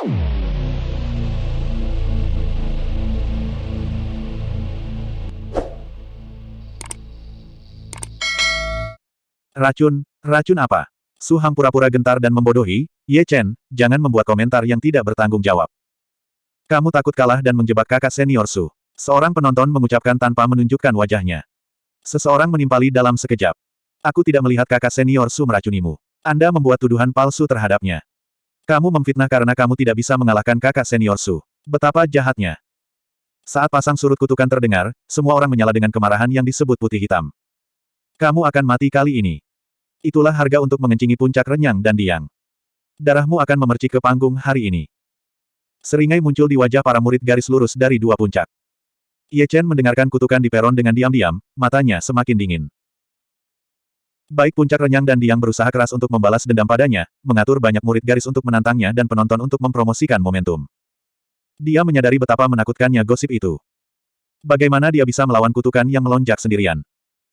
Racun, racun apa? Su Hang pura-pura gentar dan membodohi, Ye Chen, jangan membuat komentar yang tidak bertanggung jawab. Kamu takut kalah dan menjebak kakak senior Su. Seorang penonton mengucapkan tanpa menunjukkan wajahnya. Seseorang menimpali dalam sekejap. Aku tidak melihat kakak senior Su meracunimu. Anda membuat tuduhan palsu terhadapnya. Kamu memfitnah karena kamu tidak bisa mengalahkan kakak senior Su. Betapa jahatnya. Saat pasang surut kutukan terdengar, semua orang menyala dengan kemarahan yang disebut putih hitam. Kamu akan mati kali ini. Itulah harga untuk mengencingi puncak renyang dan diang. Darahmu akan memercik ke panggung hari ini. Seringai muncul di wajah para murid garis lurus dari dua puncak. Ye Chen mendengarkan kutukan di peron dengan diam-diam, matanya semakin dingin. Baik puncak renyang dan diang berusaha keras untuk membalas dendam padanya, mengatur banyak murid garis untuk menantangnya dan penonton untuk mempromosikan momentum. Dia menyadari betapa menakutkannya gosip itu. Bagaimana dia bisa melawan kutukan yang melonjak sendirian?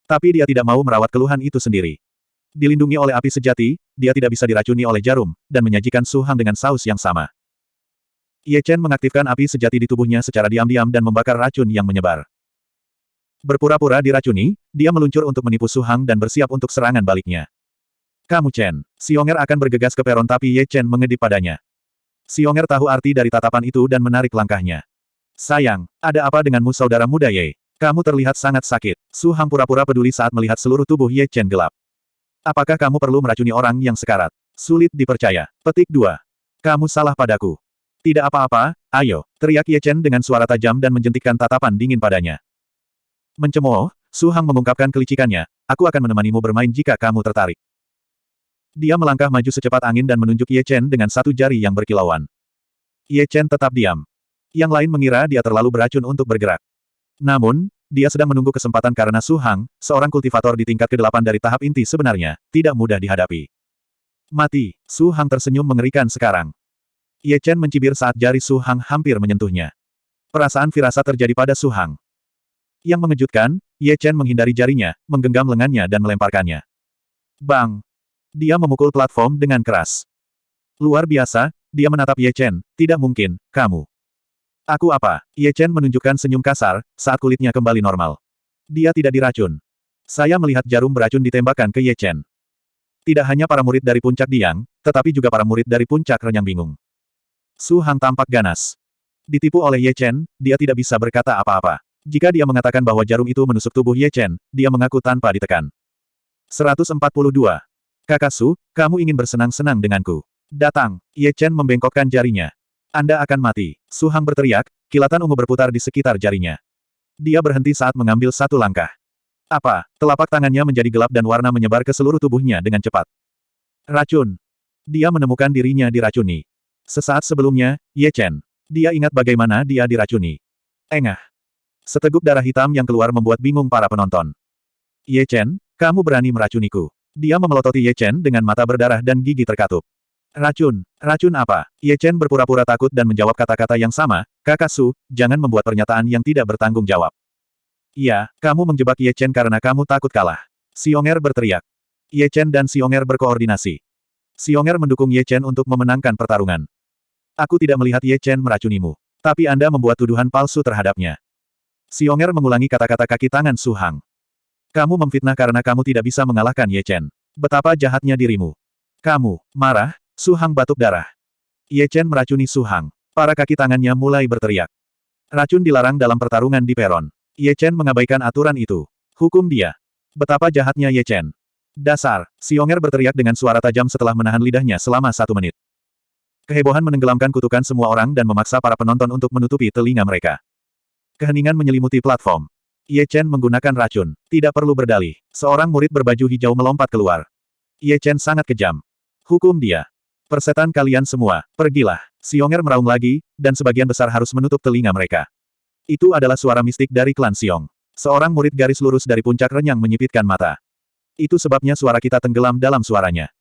Tapi dia tidak mau merawat keluhan itu sendiri. Dilindungi oleh api sejati, dia tidak bisa diracuni oleh jarum, dan menyajikan Su Hang dengan saus yang sama. Ye Chen mengaktifkan api sejati di tubuhnya secara diam-diam dan membakar racun yang menyebar. Berpura-pura diracuni, dia meluncur untuk menipu Su Hang dan bersiap untuk serangan baliknya. Kamu Chen. Xionger akan bergegas ke peron tapi Ye Chen mengedip padanya. Xionger tahu arti dari tatapan itu dan menarik langkahnya. Sayang, ada apa denganmu saudara muda Ye? Kamu terlihat sangat sakit. Su Hang pura-pura peduli saat melihat seluruh tubuh Ye Chen gelap. Apakah kamu perlu meracuni orang yang sekarat? Sulit dipercaya. Petik 2. Kamu salah padaku. Tidak apa-apa, ayo, teriak Ye Chen dengan suara tajam dan menjentikkan tatapan dingin padanya. Mencemooh, Su Hang mengungkapkan kelicikannya, aku akan menemanimu bermain jika kamu tertarik. Dia melangkah maju secepat angin dan menunjuk Ye Chen dengan satu jari yang berkilauan. Ye Chen tetap diam. Yang lain mengira dia terlalu beracun untuk bergerak. Namun, dia sedang menunggu kesempatan karena Su Hang, seorang kultivator di tingkat ke-8 dari tahap inti sebenarnya, tidak mudah dihadapi. Mati, Su Hang tersenyum mengerikan sekarang. Ye Chen mencibir saat jari Su Hang hampir menyentuhnya. Perasaan firasat terjadi pada Su Hang. Yang mengejutkan, Ye Chen menghindari jarinya, menggenggam lengannya dan melemparkannya. Bang! Dia memukul platform dengan keras. Luar biasa, dia menatap Ye Chen, tidak mungkin, kamu. Aku apa? Ye Chen menunjukkan senyum kasar, saat kulitnya kembali normal. Dia tidak diracun. Saya melihat jarum beracun ditembakkan ke Ye Chen. Tidak hanya para murid dari puncak Diang, tetapi juga para murid dari puncak Renyang bingung. Su Hang tampak ganas. Ditipu oleh Ye Chen, dia tidak bisa berkata apa-apa. Jika dia mengatakan bahwa jarum itu menusuk tubuh Ye Chen, dia mengaku tanpa ditekan. 142. Kakak Su, kamu ingin bersenang-senang denganku. Datang, Ye Chen membengkokkan jarinya. Anda akan mati. Su Hang berteriak, kilatan ungu berputar di sekitar jarinya. Dia berhenti saat mengambil satu langkah. Apa? Telapak tangannya menjadi gelap dan warna menyebar ke seluruh tubuhnya dengan cepat. Racun. Dia menemukan dirinya diracuni. Sesaat sebelumnya, Ye Chen. Dia ingat bagaimana dia diracuni. Engah. Seteguk darah hitam yang keluar membuat bingung para penonton. Ye Chen, kamu berani meracuniku. Dia memelototi Ye Chen dengan mata berdarah dan gigi terkatup. Racun. Racun apa? Ye Chen berpura-pura takut dan menjawab kata-kata yang sama, kakak Su, jangan membuat pernyataan yang tidak bertanggung jawab. Iya, kamu menjebak Ye Chen karena kamu takut kalah. Xionger berteriak. Ye Chen dan Xionger berkoordinasi. Xionger mendukung Ye Chen untuk memenangkan pertarungan. Aku tidak melihat Ye Chen meracunimu. Tapi Anda membuat tuduhan palsu terhadapnya. Xionger mengulangi kata-kata kaki tangan Su Hang. Kamu memfitnah karena kamu tidak bisa mengalahkan Ye Chen. Betapa jahatnya dirimu. Kamu, marah, Su Hang batuk darah. Ye Chen meracuni Su Hang. Para kaki tangannya mulai berteriak. Racun dilarang dalam pertarungan di peron. Ye Chen mengabaikan aturan itu. Hukum dia. Betapa jahatnya Ye Chen. Dasar, Xionger berteriak dengan suara tajam setelah menahan lidahnya selama satu menit. Kehebohan menenggelamkan kutukan semua orang dan memaksa para penonton untuk menutupi telinga mereka. Keheningan menyelimuti platform. Ye Chen menggunakan racun. Tidak perlu berdalih. Seorang murid berbaju hijau melompat keluar. Ye Chen sangat kejam. Hukum dia. Persetan kalian semua, pergilah. Xionger meraung lagi, dan sebagian besar harus menutup telinga mereka. Itu adalah suara mistik dari klan Xiong. Seorang murid garis lurus dari puncak renyang menyipitkan mata. Itu sebabnya suara kita tenggelam dalam suaranya.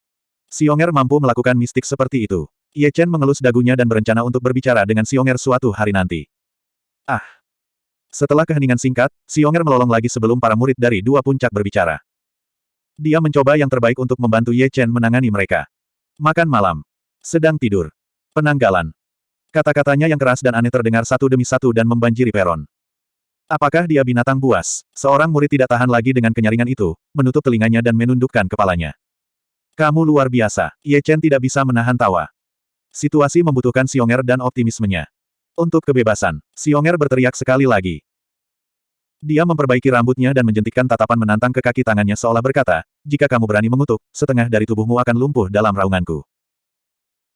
Xionger mampu melakukan mistik seperti itu. Ye Chen mengelus dagunya dan berencana untuk berbicara dengan Xionger suatu hari nanti. Ah! Setelah keheningan singkat, Xionger melolong lagi sebelum para murid dari dua puncak berbicara. Dia mencoba yang terbaik untuk membantu Ye Chen menangani mereka. Makan malam. Sedang tidur. Penanggalan. Kata-katanya yang keras dan aneh terdengar satu demi satu dan membanjiri peron. Apakah dia binatang buas? Seorang murid tidak tahan lagi dengan kenyaringan itu, menutup telinganya dan menundukkan kepalanya. Kamu luar biasa. Ye Chen tidak bisa menahan tawa. Situasi membutuhkan Xionger dan optimismenya. Untuk kebebasan, Xionger berteriak sekali lagi. Dia memperbaiki rambutnya dan menjentikkan tatapan menantang ke kaki tangannya seolah berkata, jika kamu berani mengutuk, setengah dari tubuhmu akan lumpuh dalam raunganku.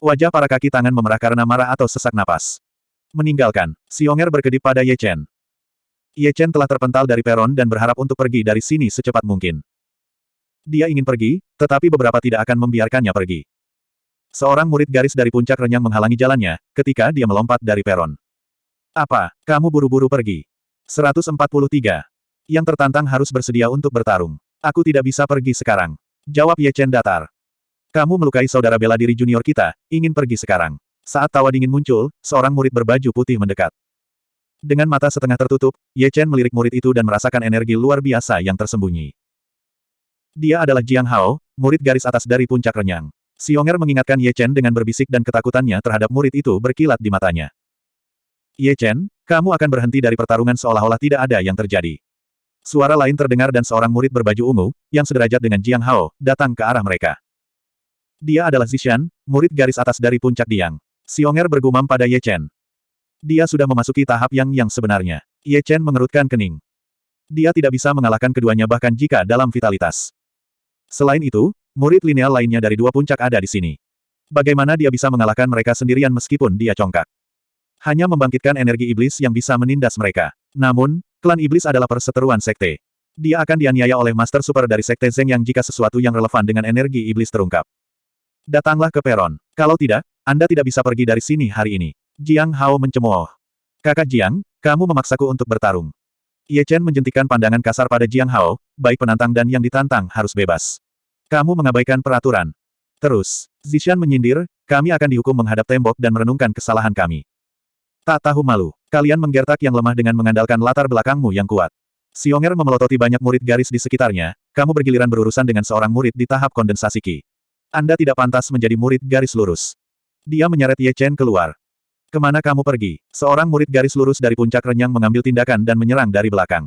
Wajah para kaki tangan memerah karena marah atau sesak napas. Meninggalkan, Xionger berkedip pada Ye Chen. Ye Chen telah terpental dari peron dan berharap untuk pergi dari sini secepat mungkin. Dia ingin pergi, tetapi beberapa tidak akan membiarkannya pergi. Seorang murid garis dari puncak renyang menghalangi jalannya, ketika dia melompat dari peron. Apa, kamu buru-buru pergi? 143. Yang tertantang harus bersedia untuk bertarung. Aku tidak bisa pergi sekarang. Jawab Ye Chen datar. Kamu melukai saudara bela diri junior kita, ingin pergi sekarang. Saat tawa dingin muncul, seorang murid berbaju putih mendekat. Dengan mata setengah tertutup, Ye Chen melirik murid itu dan merasakan energi luar biasa yang tersembunyi. Dia adalah Jiang Hao, murid garis atas dari puncak renyang. Xionger mengingatkan Ye Chen dengan berbisik dan ketakutannya terhadap murid itu berkilat di matanya. Ye Chen, kamu akan berhenti dari pertarungan seolah-olah tidak ada yang terjadi. Suara lain terdengar dan seorang murid berbaju ungu, yang sederajat dengan Jiang Hao, datang ke arah mereka. Dia adalah Zishan, murid garis atas dari puncak Diang. Xionger bergumam pada Ye Chen. Dia sudah memasuki tahap yang yang sebenarnya. Ye Chen mengerutkan kening. Dia tidak bisa mengalahkan keduanya bahkan jika dalam vitalitas. Selain itu, Murid lineal lainnya dari dua puncak ada di sini. Bagaimana dia bisa mengalahkan mereka sendirian meskipun dia congkak? Hanya membangkitkan energi iblis yang bisa menindas mereka. Namun, klan iblis adalah perseteruan sekte. Dia akan dianiaya oleh Master Super dari Sekte Zeng yang jika sesuatu yang relevan dengan energi iblis terungkap. Datanglah ke peron. Kalau tidak, Anda tidak bisa pergi dari sini hari ini. Jiang Hao mencemooh. Kakak Jiang, kamu memaksaku untuk bertarung. Ye Chen menjentikan pandangan kasar pada Jiang Hao, baik penantang dan yang ditantang harus bebas. Kamu mengabaikan peraturan. Terus, Zishan menyindir, kami akan dihukum menghadap tembok dan merenungkan kesalahan kami. Tak tahu malu, kalian menggertak yang lemah dengan mengandalkan latar belakangmu yang kuat. Xionger memelototi banyak murid garis di sekitarnya, kamu bergiliran berurusan dengan seorang murid di tahap kondensasi Qi. Anda tidak pantas menjadi murid garis lurus. Dia menyeret Ye Chen keluar. Ke mana kamu pergi? Seorang murid garis lurus dari puncak renyang mengambil tindakan dan menyerang dari belakang.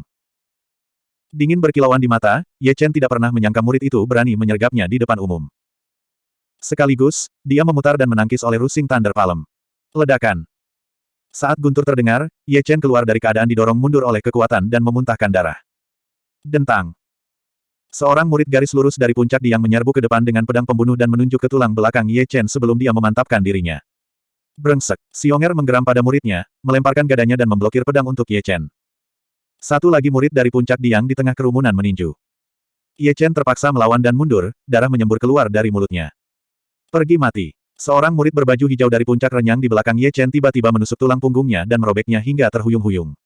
Dingin berkilauan di mata, Ye Chen tidak pernah menyangka murid itu berani menyergapnya di depan umum. Sekaligus, dia memutar dan menangkis oleh Rusing Thunder Palm. Ledakan. Saat guntur terdengar, Ye Chen keluar dari keadaan didorong mundur oleh kekuatan dan memuntahkan darah. Dentang. Seorang murid garis lurus dari puncak Diang menyerbu ke depan dengan pedang pembunuh dan menunjuk ke tulang belakang Ye Chen sebelum dia memantapkan dirinya. Brengsek, Xionger menggeram pada muridnya, melemparkan gadanya dan memblokir pedang untuk Ye Chen. Satu lagi murid dari puncak Diang di tengah kerumunan meninju. Ye Chen terpaksa melawan dan mundur, darah menyembur keluar dari mulutnya. Pergi mati. Seorang murid berbaju hijau dari puncak renyang di belakang Ye Chen tiba-tiba menusuk tulang punggungnya dan merobeknya hingga terhuyung-huyung.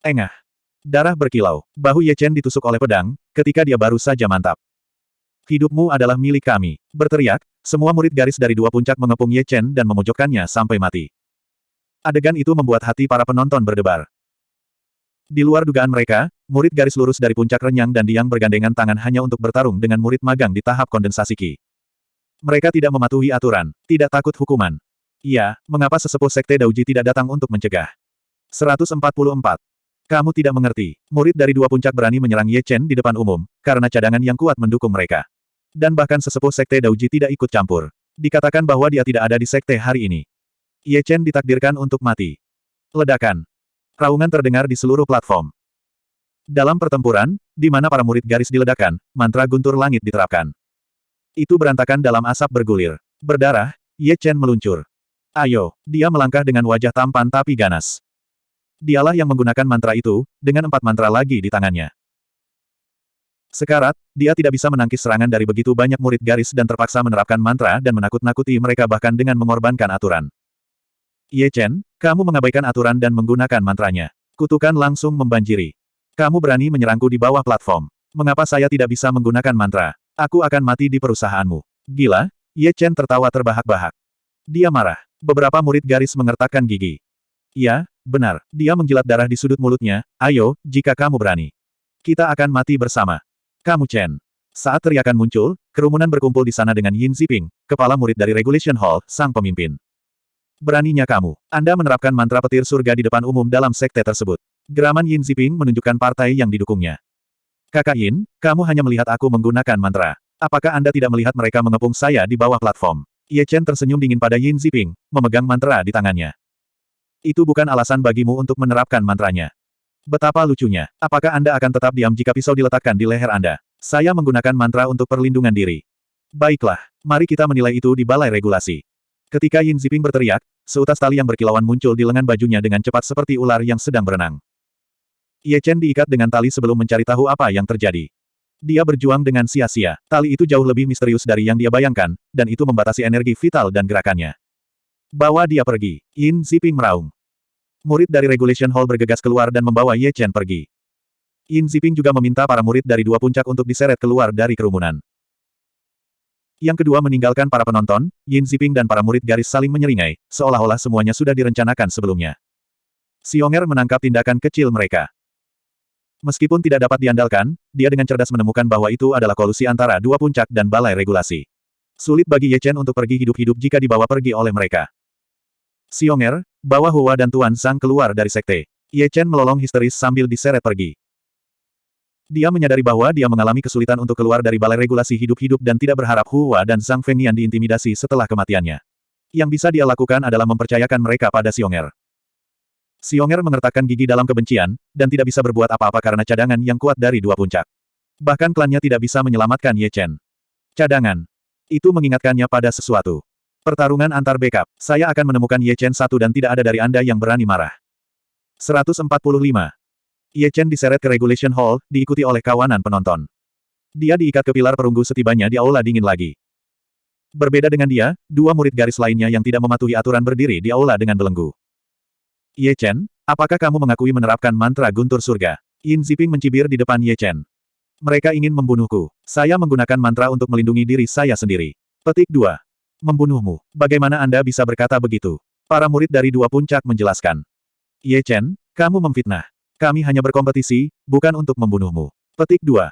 Engah. Darah berkilau. Bahu Ye Chen ditusuk oleh pedang, ketika dia baru saja mantap. Hidupmu adalah milik kami. Berteriak, semua murid garis dari dua puncak mengepung Ye Chen dan memojokkannya sampai mati. Adegan itu membuat hati para penonton berdebar. Di luar dugaan mereka, murid garis lurus dari puncak renyang dan diang bergandengan tangan hanya untuk bertarung dengan murid magang di tahap kondensasi Ki. Mereka tidak mematuhi aturan, tidak takut hukuman. Iya, mengapa sesepuh Sekte Dauji tidak datang untuk mencegah? 144. Kamu tidak mengerti, murid dari dua puncak berani menyerang Ye Chen di depan umum, karena cadangan yang kuat mendukung mereka. Dan bahkan sesepuh Sekte Dauji tidak ikut campur. Dikatakan bahwa dia tidak ada di Sekte hari ini. Ye Chen ditakdirkan untuk mati. Ledakan. Raungan terdengar di seluruh platform. Dalam pertempuran, di mana para murid garis diledakkan, mantra guntur langit diterapkan. Itu berantakan dalam asap bergulir. Berdarah, Ye Chen meluncur. Ayo, dia melangkah dengan wajah tampan tapi ganas. Dialah yang menggunakan mantra itu, dengan empat mantra lagi di tangannya. Sekarat, dia tidak bisa menangkis serangan dari begitu banyak murid garis dan terpaksa menerapkan mantra dan menakut-nakuti mereka bahkan dengan mengorbankan aturan. Ye Chen, kamu mengabaikan aturan dan menggunakan mantranya. Kutukan langsung membanjiri. Kamu berani menyerangku di bawah platform. Mengapa saya tidak bisa menggunakan mantra? Aku akan mati di perusahaanmu. Gila? Ye Chen tertawa terbahak-bahak. Dia marah. Beberapa murid garis mengertakkan gigi. Ya, benar. Dia menjilat darah di sudut mulutnya. Ayo, jika kamu berani. Kita akan mati bersama. Kamu Chen. Saat teriakan muncul, kerumunan berkumpul di sana dengan Yin Ziping, kepala murid dari Regulation Hall, sang pemimpin. Beraninya kamu. Anda menerapkan mantra petir surga di depan umum dalam sekte tersebut. Geraman Yin Ziping menunjukkan partai yang didukungnya. Kakak Yin, kamu hanya melihat aku menggunakan mantra. Apakah Anda tidak melihat mereka mengepung saya di bawah platform? Ye Chen tersenyum dingin pada Yin Ziping, memegang mantra di tangannya. Itu bukan alasan bagimu untuk menerapkan mantranya. Betapa lucunya. Apakah Anda akan tetap diam jika pisau diletakkan di leher Anda? Saya menggunakan mantra untuk perlindungan diri. Baiklah, mari kita menilai itu di balai regulasi. Ketika Yin Ziping berteriak, seutas tali yang berkilauan muncul di lengan bajunya dengan cepat seperti ular yang sedang berenang. Ye Chen diikat dengan tali sebelum mencari tahu apa yang terjadi. Dia berjuang dengan sia-sia. Tali itu jauh lebih misterius dari yang dia bayangkan, dan itu membatasi energi vital dan gerakannya. Bawa dia pergi. Yin Ziping meraung. Murid dari Regulation Hall bergegas keluar dan membawa Ye Chen pergi. Yin Ziping juga meminta para murid dari dua puncak untuk diseret keluar dari kerumunan. Yang kedua meninggalkan para penonton, Yin Ziping dan para murid garis saling menyeringai, seolah-olah semuanya sudah direncanakan sebelumnya. Xionger menangkap tindakan kecil mereka. Meskipun tidak dapat diandalkan, dia dengan cerdas menemukan bahwa itu adalah kolusi antara dua puncak dan balai regulasi. Sulit bagi Ye Chen untuk pergi hidup-hidup jika dibawa pergi oleh mereka. Xionger, bawa Hua dan Tuan Sang keluar dari sekte. Ye Chen melolong histeris sambil diseret pergi. Dia menyadari bahwa dia mengalami kesulitan untuk keluar dari balai regulasi hidup-hidup dan tidak berharap Hua dan Zhang Fengnian diintimidasi setelah kematiannya. Yang bisa dia lakukan adalah mempercayakan mereka pada Xionger. Xionger mengertakkan gigi dalam kebencian, dan tidak bisa berbuat apa-apa karena cadangan yang kuat dari dua puncak. Bahkan klannya tidak bisa menyelamatkan Ye Chen. Cadangan. Itu mengingatkannya pada sesuatu. Pertarungan antar backup. Saya akan menemukan Ye Chen satu dan tidak ada dari Anda yang berani marah. 145. Ye Chen diseret ke Regulation Hall, diikuti oleh kawanan penonton. Dia diikat ke pilar perunggu setibanya di aula dingin lagi. Berbeda dengan dia, dua murid garis lainnya yang tidak mematuhi aturan berdiri di aula dengan belenggu. Ye Chen, apakah kamu mengakui menerapkan mantra guntur surga? Yin Ziping mencibir di depan Ye Chen. Mereka ingin membunuhku. Saya menggunakan mantra untuk melindungi diri saya sendiri. Petik 2. Membunuhmu. Bagaimana Anda bisa berkata begitu? Para murid dari dua puncak menjelaskan. Ye Chen, kamu memfitnah. Kami hanya berkompetisi, bukan untuk membunuhmu. Petik 2.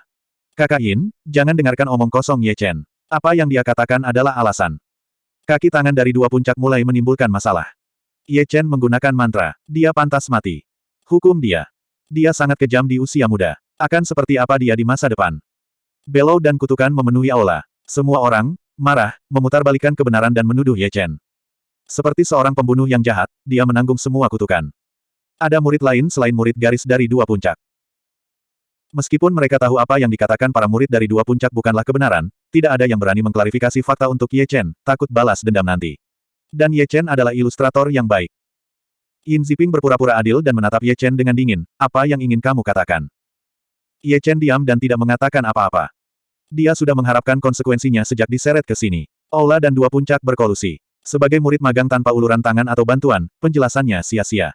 Kakak Yin, jangan dengarkan omong kosong Ye Chen. Apa yang dia katakan adalah alasan. Kaki tangan dari dua puncak mulai menimbulkan masalah. Ye Chen menggunakan mantra. Dia pantas mati. Hukum dia. Dia sangat kejam di usia muda. Akan seperti apa dia di masa depan. Belau dan kutukan memenuhi aula. Semua orang, marah, memutarbalikkan kebenaran dan menuduh Ye Chen. Seperti seorang pembunuh yang jahat, dia menanggung semua kutukan. Ada murid lain selain murid garis dari dua puncak. Meskipun mereka tahu apa yang dikatakan para murid dari dua puncak bukanlah kebenaran, tidak ada yang berani mengklarifikasi fakta untuk Ye Chen, takut balas dendam nanti. Dan Ye Chen adalah ilustrator yang baik. Yin Ziping berpura-pura adil dan menatap Ye Chen dengan dingin, apa yang ingin kamu katakan? Ye Chen diam dan tidak mengatakan apa-apa. Dia sudah mengharapkan konsekuensinya sejak diseret ke sini. Aula dan dua puncak berkolusi. Sebagai murid magang tanpa uluran tangan atau bantuan, penjelasannya sia-sia.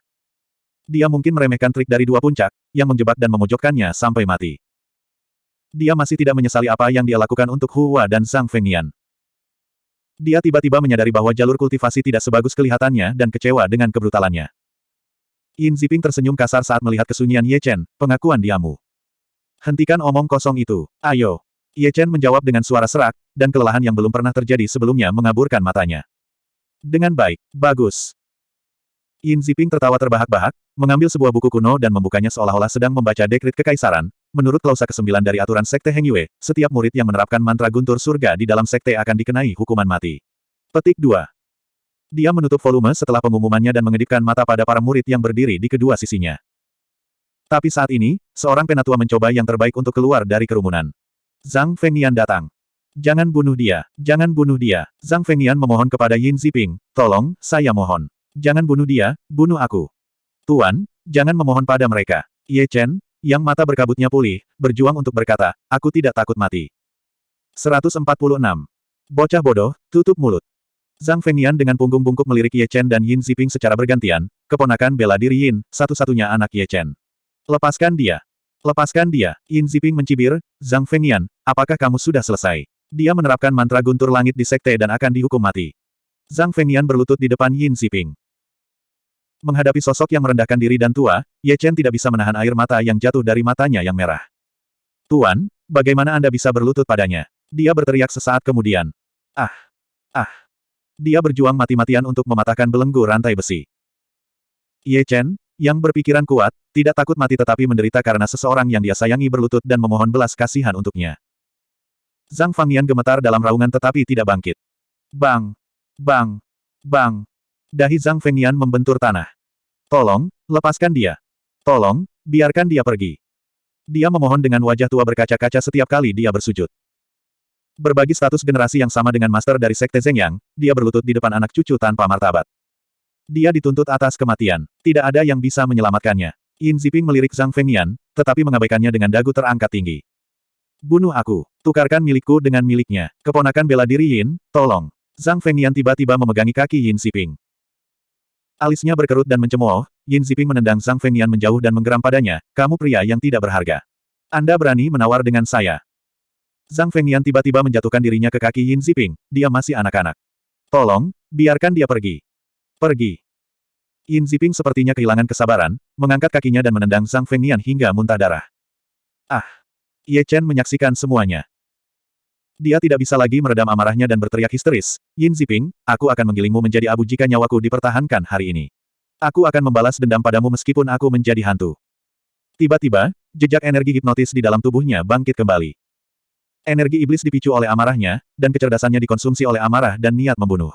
Dia mungkin meremehkan trik dari dua puncak, yang menjebak dan memojokkannya sampai mati. Dia masih tidak menyesali apa yang dia lakukan untuk Hua dan Zhang Fengnian. Dia tiba-tiba menyadari bahwa jalur kultivasi tidak sebagus kelihatannya dan kecewa dengan kebrutalannya. Yin Ziping tersenyum kasar saat melihat kesunyian Ye Chen, pengakuan diamu. Hentikan omong kosong itu, ayo. Ye Chen menjawab dengan suara serak, dan kelelahan yang belum pernah terjadi sebelumnya mengaburkan matanya. Dengan baik, bagus. Yin Ziping tertawa terbahak-bahak, mengambil sebuah buku kuno dan membukanya seolah-olah sedang membaca dekrit kekaisaran. Menurut klausa ke-9 dari aturan Sekte Heng Yue, setiap murid yang menerapkan mantra guntur surga di dalam sekte akan dikenai hukuman mati. Petik 2. Dia menutup volume setelah pengumumannya dan mengedipkan mata pada para murid yang berdiri di kedua sisinya. Tapi saat ini, seorang penatua mencoba yang terbaik untuk keluar dari kerumunan. Zhang Fengnian datang. Jangan bunuh dia, jangan bunuh dia. Zhang Fengnian memohon kepada Yin Ziping, tolong, saya mohon. Jangan bunuh dia, bunuh aku. Tuan, jangan memohon pada mereka. Ye Chen, yang mata berkabutnya pulih, berjuang untuk berkata, aku tidak takut mati. 146. Bocah bodoh, tutup mulut. Zhang Fengnian dengan punggung bungkuk melirik Ye Chen dan Yin Ziping secara bergantian, keponakan bela diri Yin, satu-satunya anak Ye Chen. Lepaskan dia. Lepaskan dia. Yin Ziping mencibir, Zhang Fengnian, apakah kamu sudah selesai? Dia menerapkan mantra guntur langit di sekte dan akan dihukum mati. Zhang Fengnian berlutut di depan Yin Ziping. Menghadapi sosok yang merendahkan diri dan tua, Ye Chen tidak bisa menahan air mata yang jatuh dari matanya yang merah. Tuan, bagaimana Anda bisa berlutut padanya? Dia berteriak sesaat kemudian. Ah! Ah! Dia berjuang mati-matian untuk mematahkan belenggu rantai besi. Ye Chen, yang berpikiran kuat, tidak takut mati tetapi menderita karena seseorang yang dia sayangi berlutut dan memohon belas kasihan untuknya. Zhang Fangnian gemetar dalam raungan tetapi tidak bangkit. Bang! Bang! Bang! Dahi Zhang Fengnian membentur tanah. Tolong, lepaskan dia. Tolong, biarkan dia pergi. Dia memohon dengan wajah tua berkaca-kaca setiap kali dia bersujud. Berbagi status generasi yang sama dengan master dari Sekte Zhengyang, dia berlutut di depan anak cucu tanpa martabat. Dia dituntut atas kematian. Tidak ada yang bisa menyelamatkannya. Yin Ziping melirik Zhang Fengnian, tetapi mengabaikannya dengan dagu terangkat tinggi. Bunuh aku. Tukarkan milikku dengan miliknya. Keponakan bela diri Yin, tolong. Zhang Fengnian tiba-tiba memegangi kaki Yin Ziping. Alisnya berkerut dan mencemooh, Yin Ziping menendang Zhang Fengnian menjauh dan menggeram padanya, kamu pria yang tidak berharga. Anda berani menawar dengan saya. Zhang Fengnian tiba-tiba menjatuhkan dirinya ke kaki Yin Ziping, dia masih anak-anak. Tolong, biarkan dia pergi. Pergi. Yin Ziping sepertinya kehilangan kesabaran, mengangkat kakinya dan menendang Zhang Fengnian hingga muntah darah. Ah! Ye Chen menyaksikan semuanya. Dia tidak bisa lagi meredam amarahnya dan berteriak histeris, Yin Ziping, aku akan menggilingmu menjadi abu jika nyawaku dipertahankan hari ini. Aku akan membalas dendam padamu meskipun aku menjadi hantu. Tiba-tiba, jejak energi hipnotis di dalam tubuhnya bangkit kembali. Energi iblis dipicu oleh amarahnya, dan kecerdasannya dikonsumsi oleh amarah dan niat membunuh.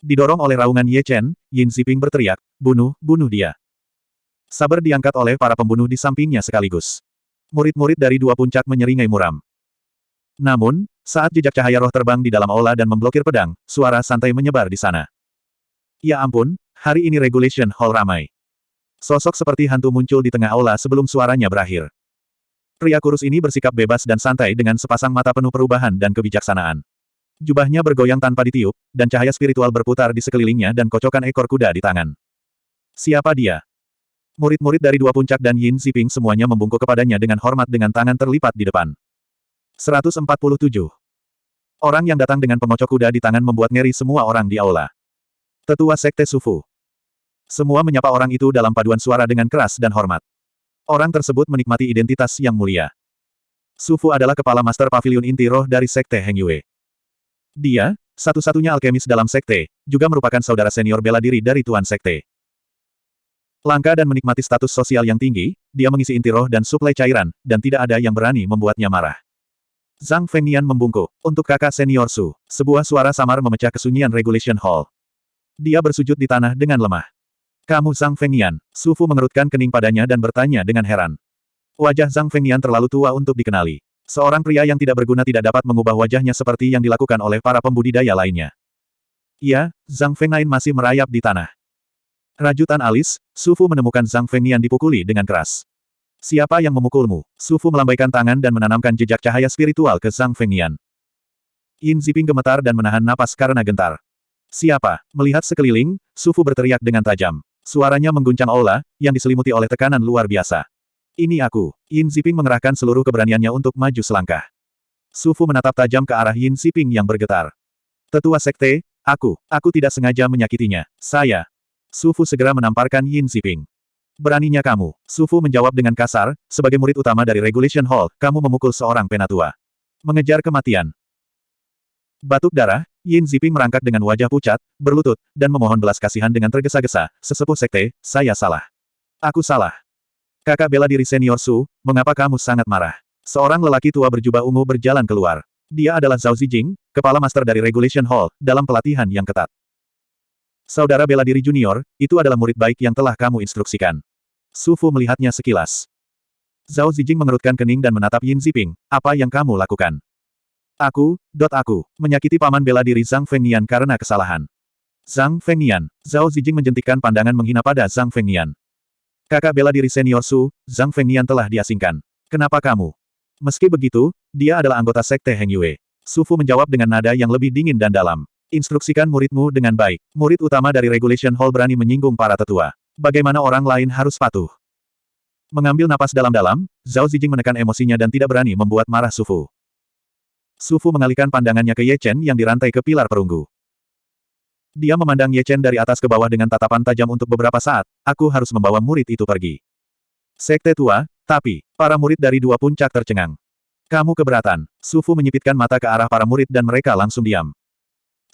Didorong oleh raungan Ye Chen, Yin Ziping berteriak, bunuh, bunuh dia. Saber diangkat oleh para pembunuh di sampingnya sekaligus. Murid-murid dari dua puncak menyeringai muram. Namun, saat jejak cahaya roh terbang di dalam aula dan memblokir pedang, suara santai menyebar di sana. Ya ampun, hari ini Regulation Hall ramai. Sosok seperti hantu muncul di tengah aula sebelum suaranya berakhir. Pria kurus ini bersikap bebas dan santai dengan sepasang mata penuh perubahan dan kebijaksanaan. Jubahnya bergoyang tanpa ditiup, dan cahaya spiritual berputar di sekelilingnya dan kocokan ekor kuda di tangan. Siapa dia? Murid-murid dari dua puncak dan Yin Ziping semuanya membungkuk kepadanya dengan hormat dengan tangan terlipat di depan. 147. Orang yang datang dengan pengocok kuda di tangan membuat ngeri semua orang di aula. Tetua Sekte Sufu. Semua menyapa orang itu dalam paduan suara dengan keras dan hormat. Orang tersebut menikmati identitas yang mulia. Sufu adalah kepala master pavilion inti roh dari Sekte Heng Yue. Dia, satu-satunya alkemis dalam Sekte, juga merupakan saudara senior bela diri dari Tuan Sekte. Langka dan menikmati status sosial yang tinggi, dia mengisi inti roh dan suplai cairan, dan tidak ada yang berani membuatnya marah. Zhang Fengnian membungkuk. Untuk kakak senior Su, sebuah suara samar memecah kesunyian Regulation Hall. Dia bersujud di tanah dengan lemah. Kamu Zhang Fengnian. Sufu mengerutkan kening padanya dan bertanya dengan heran. Wajah Zhang Fengnian terlalu tua untuk dikenali. Seorang pria yang tidak berguna tidak dapat mengubah wajahnya seperti yang dilakukan oleh para pembudidaya lainnya. Iya, Zhang Fengnian masih merayap di tanah. Rajutan alis, Sufu menemukan Zhang Fengnian dipukuli dengan keras. Siapa yang memukulmu? Sufu melambaikan tangan dan menanamkan jejak cahaya spiritual ke Zhang Fengnian. Yin Ziping gemetar dan menahan napas karena gentar. Siapa? Melihat sekeliling, Sufu berteriak dengan tajam. Suaranya mengguncang aula, yang diselimuti oleh tekanan luar biasa. Ini aku. Yin Ziping mengerahkan seluruh keberaniannya untuk maju selangkah. Sufu menatap tajam ke arah Yin Ziping yang bergetar. Tetua Sekte, aku, aku tidak sengaja menyakitinya. Saya. Sufu segera menamparkan Yin Ziping. Beraninya kamu. Sufu menjawab dengan kasar, sebagai murid utama dari Regulation Hall, kamu memukul seorang penatua. Mengejar kematian. Batuk darah, Yin Ziping merangkak dengan wajah pucat, berlutut, dan memohon belas kasihan dengan tergesa-gesa, sesepuh sekte, saya salah. Aku salah. Kakak bela diri senior Su, mengapa kamu sangat marah? Seorang lelaki tua berjubah ungu berjalan keluar. Dia adalah Zhao Zijing, kepala master dari Regulation Hall, dalam pelatihan yang ketat. Saudara bela diri junior, itu adalah murid baik yang telah kamu instruksikan. Su Fu melihatnya sekilas. Zhao Zijing mengerutkan kening dan menatap Yin Ziping, apa yang kamu lakukan? Aku, dot aku, menyakiti paman bela diri Zhang Fengnian karena kesalahan. Zhang Fengnian, Zhao Zijing menjentikkan pandangan menghina pada Zhang Fengnian. Kakak bela diri senior Su, Zhang Fengnian telah diasingkan. Kenapa kamu? Meski begitu, dia adalah anggota sekte Heng Yue. Su Fu menjawab dengan nada yang lebih dingin dan dalam. Instruksikan muridmu dengan baik. Murid utama dari Regulation Hall berani menyinggung para tetua. Bagaimana orang lain harus patuh? Mengambil napas dalam-dalam, Zhao Zijing menekan emosinya dan tidak berani membuat marah Su Fu. Sufu mengalihkan pandangannya ke Ye Chen yang dirantai ke pilar perunggu. Dia memandang Ye Chen dari atas ke bawah dengan tatapan tajam untuk beberapa saat, aku harus membawa murid itu pergi. Sekte tua, tapi, para murid dari dua puncak tercengang. Kamu keberatan. Sufu menyipitkan mata ke arah para murid dan mereka langsung diam.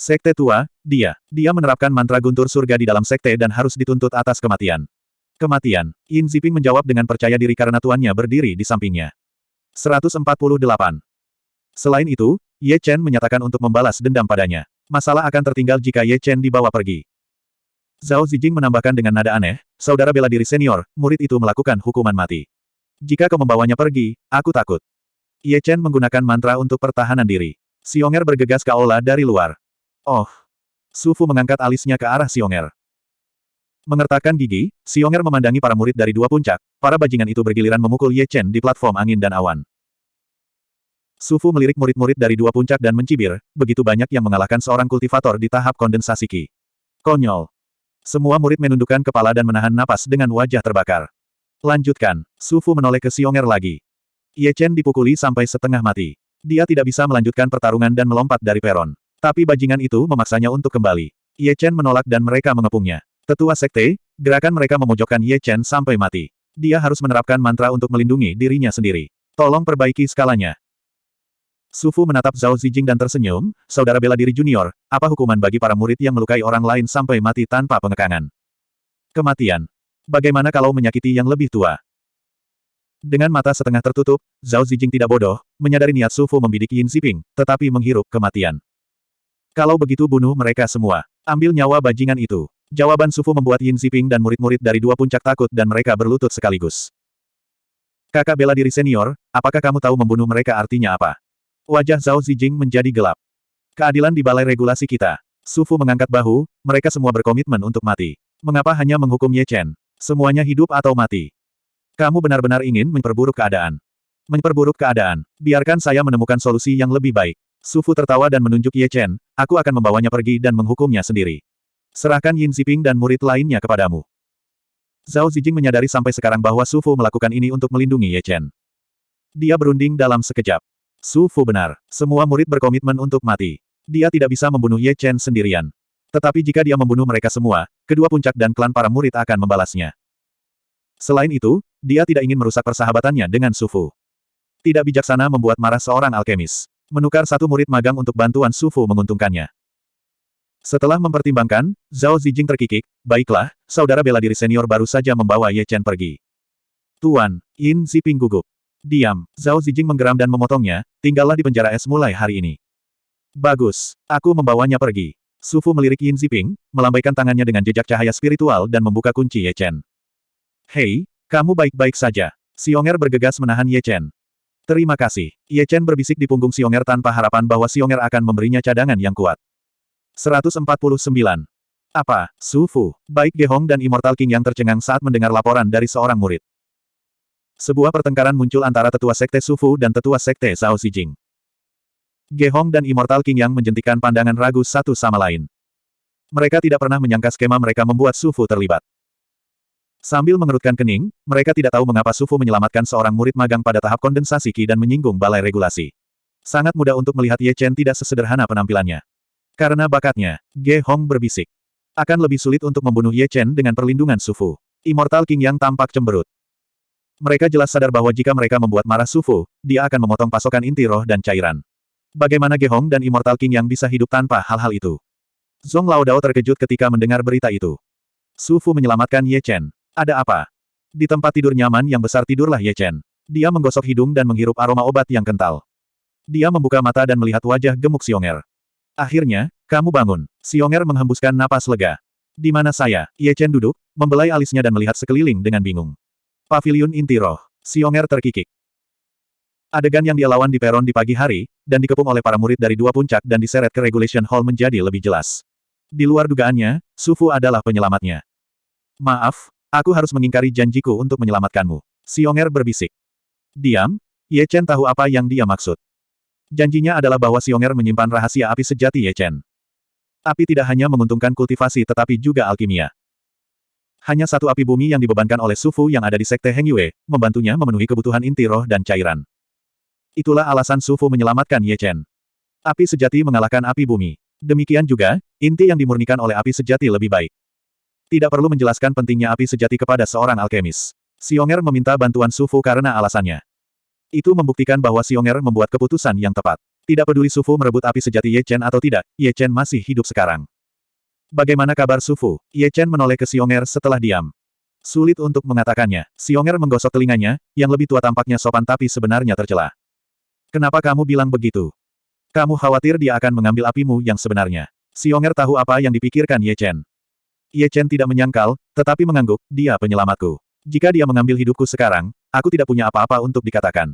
Sekte tua, dia. Dia menerapkan mantra guntur surga di dalam sekte dan harus dituntut atas kematian. Kematian. Yin Ziping menjawab dengan percaya diri karena tuannya berdiri di sampingnya. 148. Selain itu, Ye Chen menyatakan untuk membalas dendam padanya. Masalah akan tertinggal jika Ye Chen dibawa pergi. Zhao Zijing menambahkan dengan nada aneh, saudara bela diri senior, murid itu melakukan hukuman mati. Jika kau membawanya pergi, aku takut. Ye Chen menggunakan mantra untuk pertahanan diri. Xionger bergegas ke aula dari luar. Oh. Su Fu mengangkat alisnya ke arah Xionger. Mengertakkan gigi, Xionger memandangi para murid dari dua puncak, para bajingan itu bergiliran memukul Ye Chen di platform angin dan awan. Su Fu melirik murid-murid dari dua puncak dan mencibir, begitu banyak yang mengalahkan seorang kultivator di tahap kondensasi Qi. Konyol. Semua murid menundukkan kepala dan menahan napas dengan wajah terbakar. Lanjutkan, Su Fu menoleh ke Xionger lagi. Ye Chen dipukuli sampai setengah mati. Dia tidak bisa melanjutkan pertarungan dan melompat dari peron. Tapi bajingan itu memaksanya untuk kembali. Ye Chen menolak dan mereka mengepungnya. Tetua sekte, gerakan mereka memojokkan Ye Chen sampai mati. Dia harus menerapkan mantra untuk melindungi dirinya sendiri. Tolong perbaiki skalanya. Su Fu menatap Zhao Zijing dan tersenyum, saudara bela diri junior, apa hukuman bagi para murid yang melukai orang lain sampai mati tanpa pengekangan? Kematian. Bagaimana kalau menyakiti yang lebih tua? Dengan mata setengah tertutup, Zhao Zijing tidak bodoh, menyadari niat Su Fu membidik Yin Ziping, tetapi menghirup kematian. Kalau begitu bunuh mereka semua. Ambil nyawa bajingan itu. Jawaban Sufu membuat Yin Ziping dan murid-murid dari dua puncak takut dan mereka berlutut sekaligus. Kakak bela diri senior, apakah kamu tahu membunuh mereka artinya apa? Wajah Zhao Zijing menjadi gelap. Keadilan di balai regulasi kita. Sufu mengangkat bahu, mereka semua berkomitmen untuk mati. Mengapa hanya menghukum Ye Chen? Semuanya hidup atau mati? Kamu benar-benar ingin memperburuk keadaan. Memperburuk keadaan. Biarkan saya menemukan solusi yang lebih baik. Sufu tertawa dan menunjuk Ye Chen, aku akan membawanya pergi dan menghukumnya sendiri. Serahkan Yin Ziping dan murid lainnya kepadamu. Zhao Zijing menyadari sampai sekarang bahwa Sufu melakukan ini untuk melindungi Ye Chen. Dia berunding dalam sekejap. Sufu benar, semua murid berkomitmen untuk mati. Dia tidak bisa membunuh Ye Chen sendirian. Tetapi jika dia membunuh mereka semua, kedua puncak dan klan para murid akan membalasnya. Selain itu, dia tidak ingin merusak persahabatannya dengan Sufu. Tidak bijaksana membuat marah seorang alkemis. Menukar satu murid magang untuk bantuan Sufu menguntungkannya. Setelah mempertimbangkan, Zhao Zijing terkikik, baiklah, saudara bela diri senior baru saja membawa Ye Chen pergi. Tuan, Yin Ziping gugup. Diam, Zhao Zijing menggeram dan memotongnya, tinggallah di penjara es mulai hari ini. Bagus, aku membawanya pergi. Sufu melirik Yin Ziping, melambaikan tangannya dengan jejak cahaya spiritual dan membuka kunci Ye Chen. Hei, kamu baik-baik saja. Xionger bergegas menahan Ye Chen. Terima kasih. Ye Chen berbisik di punggung Xionger tanpa harapan bahwa Xionger akan memberinya cadangan yang kuat. 149. Apa, Su Fu, baik Ge Hong dan Immortal King yang tercengang saat mendengar laporan dari seorang murid. Sebuah pertengkaran muncul antara tetua sekte Su Fu dan tetua sekte Zhao Xijing. Ge Hong dan Immortal King yang menjentikan pandangan ragu satu sama lain. Mereka tidak pernah menyangka skema mereka membuat Su Fu terlibat. Sambil mengerutkan kening, mereka tidak tahu mengapa Sufu menyelamatkan seorang murid magang pada tahap kondensasi Qi dan menyinggung balai regulasi. Sangat mudah untuk melihat Ye Chen tidak sesederhana penampilannya. Karena bakatnya, Ge Hong berbisik. Akan lebih sulit untuk membunuh Ye Chen dengan perlindungan Sufu. Immortal King yang tampak cemberut. Mereka jelas sadar bahwa jika mereka membuat marah Sufu, dia akan memotong pasokan inti roh dan cairan. Bagaimana Ge Hong dan Immortal King yang bisa hidup tanpa hal-hal itu? Zong Lao Dao terkejut ketika mendengar berita itu. Sufu menyelamatkan Ye Chen. Ada apa? Di tempat tidur nyaman yang besar tidurlah Ye Chen. Dia menggosok hidung dan menghirup aroma obat yang kental. Dia membuka mata dan melihat wajah gemuk Xionger. Akhirnya, kamu bangun. Xionger menghembuskan napas lega. Di mana saya? Ye Chen duduk, membelai alisnya dan melihat sekeliling dengan bingung. Paviliun inti roh. Xionger terkikik. Adegan yang dia lawan di peron di pagi hari, dan dikepung oleh para murid dari dua puncak dan diseret ke Regulation Hall menjadi lebih jelas. Di luar dugaannya, Sufu adalah penyelamatnya. Maaf, Aku harus mengingkari janjiku untuk menyelamatkanmu. Xionger berbisik. Diam, Ye Chen tahu apa yang dia maksud. Janjinya adalah bahwa Xionger menyimpan rahasia api sejati Ye Chen. Api tidak hanya menguntungkan kultivasi tetapi juga alkimia. Hanya satu api bumi yang dibebankan oleh Sufu yang ada di Sekte Heng Yue, membantunya memenuhi kebutuhan inti roh dan cairan. Itulah alasan Sufu menyelamatkan Ye Chen. Api sejati mengalahkan api bumi. Demikian juga, inti yang dimurnikan oleh api sejati lebih baik. Tidak perlu menjelaskan pentingnya api sejati kepada seorang alkemis. Xionger meminta bantuan Sufu karena alasannya. Itu membuktikan bahwa Xionger membuat keputusan yang tepat. Tidak peduli Sufu merebut api sejati Ye Chen atau tidak, Ye Chen masih hidup sekarang. Bagaimana kabar Sufu? Ye Chen menoleh ke Xionger setelah diam. Sulit untuk mengatakannya. Xionger menggosok telinganya, yang lebih tua tampaknya sopan tapi sebenarnya tercela. Kenapa kamu bilang begitu? Kamu khawatir dia akan mengambil apimu yang sebenarnya. Xionger tahu apa yang dipikirkan Ye Chen. Ye Chen tidak menyangkal, tetapi mengangguk, dia penyelamatku. Jika dia mengambil hidupku sekarang, aku tidak punya apa-apa untuk dikatakan.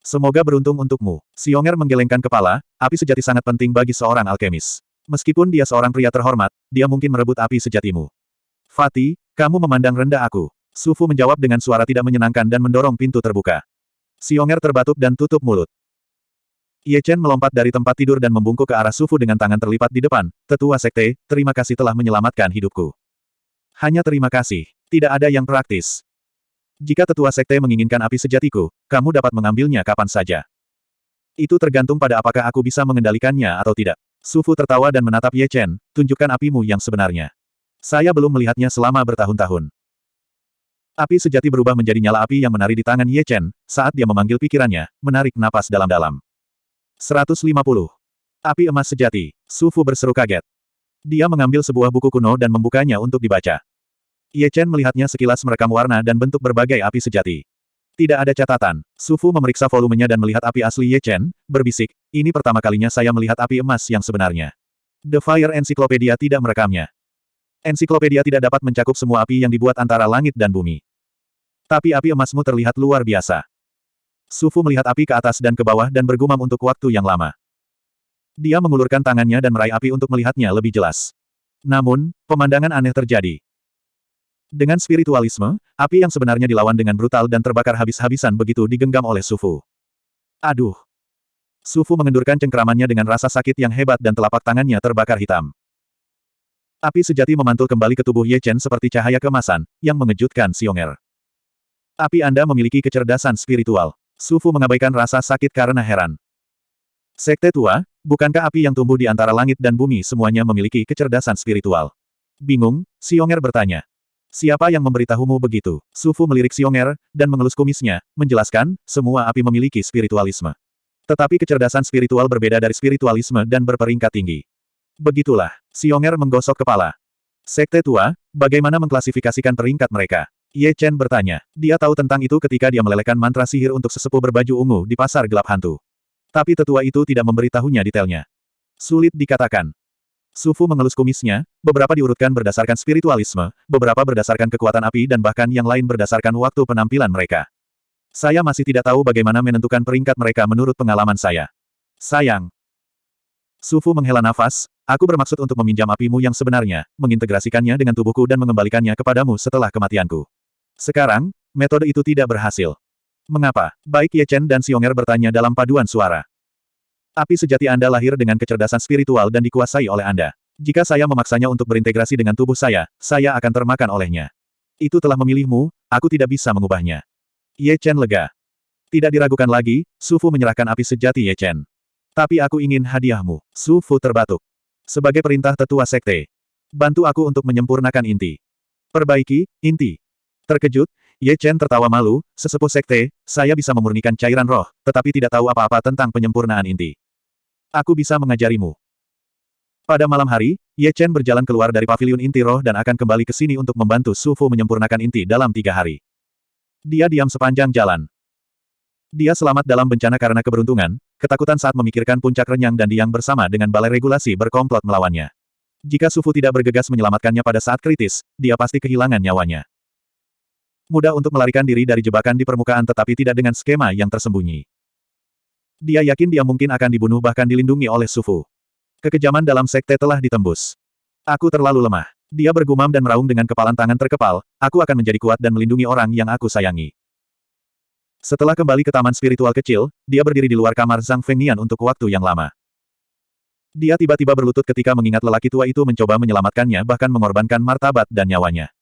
Semoga beruntung untukmu. Xionger menggelengkan kepala, api sejati sangat penting bagi seorang alkemis. Meskipun dia seorang pria terhormat, dia mungkin merebut api sejatimu. Fatih, kamu memandang rendah aku. Sufu menjawab dengan suara tidak menyenangkan dan mendorong pintu terbuka. Xionger terbatuk dan tutup mulut. Ye Chen melompat dari tempat tidur dan membungkuk ke arah Sufu dengan tangan terlipat di depan. Tetua Sekte, terima kasih telah menyelamatkan hidupku. Hanya terima kasih. Tidak ada yang praktis. Jika tetua sekte menginginkan api sejatiku, kamu dapat mengambilnya kapan saja. Itu tergantung pada apakah aku bisa mengendalikannya atau tidak. Sufu tertawa dan menatap Ye Chen, tunjukkan apimu yang sebenarnya. Saya belum melihatnya selama bertahun-tahun. Api sejati berubah menjadi nyala api yang menari di tangan Ye Chen, saat dia memanggil pikirannya, menarik napas dalam-dalam. 150. Api emas sejati. Sufu berseru kaget. Dia mengambil sebuah buku kuno dan membukanya untuk dibaca. Ye Chen melihatnya sekilas merekam warna dan bentuk berbagai api sejati. Tidak ada catatan. Sufu memeriksa volumenya dan melihat api asli Ye Chen, berbisik, ini pertama kalinya saya melihat api emas yang sebenarnya. The Fire Encyclopedia tidak merekamnya. Ensiklopedia tidak dapat mencakup semua api yang dibuat antara langit dan bumi. Tapi api emasmu terlihat luar biasa. Sufu melihat api ke atas dan ke bawah dan bergumam untuk waktu yang lama. Dia mengulurkan tangannya dan meraih api untuk melihatnya lebih jelas. Namun, pemandangan aneh terjadi. Dengan spiritualisme, api yang sebenarnya dilawan dengan brutal dan terbakar habis-habisan begitu digenggam oleh Sufu. Aduh! Sufu mengendurkan cengkramannya dengan rasa sakit yang hebat dan telapak tangannya terbakar hitam. Api sejati memantul kembali ke tubuh Ye Chen seperti cahaya kemasan, yang mengejutkan Xionger. Api Anda memiliki kecerdasan spiritual. Sufu mengabaikan rasa sakit karena heran. Sekte tua, bukankah api yang tumbuh di antara langit dan bumi semuanya memiliki kecerdasan spiritual? Bingung, Xionger bertanya. Siapa yang memberitahumu begitu? Sufu melirik Xionger, dan mengelus kumisnya, menjelaskan, semua api memiliki spiritualisme. Tetapi kecerdasan spiritual berbeda dari spiritualisme dan berperingkat tinggi. Begitulah, Xionger menggosok kepala. Sekte tua, bagaimana mengklasifikasikan peringkat mereka? Ye Chen bertanya. Dia tahu tentang itu ketika dia melelehkan mantra sihir untuk sesepuh berbaju ungu di pasar gelap hantu. Tapi tetua itu tidak memberitahunya detailnya. Sulit dikatakan. Sufu mengelus kumisnya, beberapa diurutkan berdasarkan spiritualisme, beberapa berdasarkan kekuatan api dan bahkan yang lain berdasarkan waktu penampilan mereka. Saya masih tidak tahu bagaimana menentukan peringkat mereka menurut pengalaman saya. Sayang. Sufu menghela nafas, aku bermaksud untuk meminjam apimu yang sebenarnya, mengintegrasikannya dengan tubuhku dan mengembalikannya kepadamu setelah kematianku. Sekarang, metode itu tidak berhasil. Mengapa? Baik Ye Chen dan Xionger bertanya dalam paduan suara. Api sejati Anda lahir dengan kecerdasan spiritual dan dikuasai oleh Anda. Jika saya memaksanya untuk berintegrasi dengan tubuh saya, saya akan termakan olehnya. Itu telah memilihmu, aku tidak bisa mengubahnya. Ye Chen lega. Tidak diragukan lagi, Sufu menyerahkan api sejati Ye Chen. Tapi aku ingin hadiahmu. Sufu terbatuk. Sebagai perintah tetua sekte. Bantu aku untuk menyempurnakan inti. Perbaiki, inti. Terkejut, Ye Chen tertawa malu, sesepuh sekte, saya bisa memurnikan cairan roh, tetapi tidak tahu apa-apa tentang penyempurnaan inti. Aku bisa mengajarimu. Pada malam hari, Ye Chen berjalan keluar dari paviliun inti roh dan akan kembali ke sini untuk membantu Su Fu menyempurnakan inti dalam tiga hari. Dia diam sepanjang jalan. Dia selamat dalam bencana karena keberuntungan, ketakutan saat memikirkan puncak renyang dan diang bersama dengan balai regulasi berkomplot melawannya. Jika Su Fu tidak bergegas menyelamatkannya pada saat kritis, dia pasti kehilangan nyawanya. Mudah untuk melarikan diri dari jebakan di permukaan tetapi tidak dengan skema yang tersembunyi. Dia yakin dia mungkin akan dibunuh bahkan dilindungi oleh Sufu. Kekejaman dalam sekte telah ditembus. Aku terlalu lemah. Dia bergumam dan meraung dengan kepalan tangan terkepal, aku akan menjadi kuat dan melindungi orang yang aku sayangi. Setelah kembali ke taman spiritual kecil, dia berdiri di luar kamar Zhang Fengnian untuk waktu yang lama. Dia tiba-tiba berlutut ketika mengingat lelaki tua itu mencoba menyelamatkannya bahkan mengorbankan martabat dan nyawanya.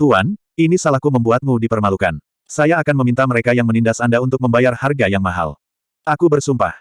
Tuan, ini salahku membuatmu dipermalukan. Saya akan meminta mereka yang menindas Anda untuk membayar harga yang mahal. Aku bersumpah.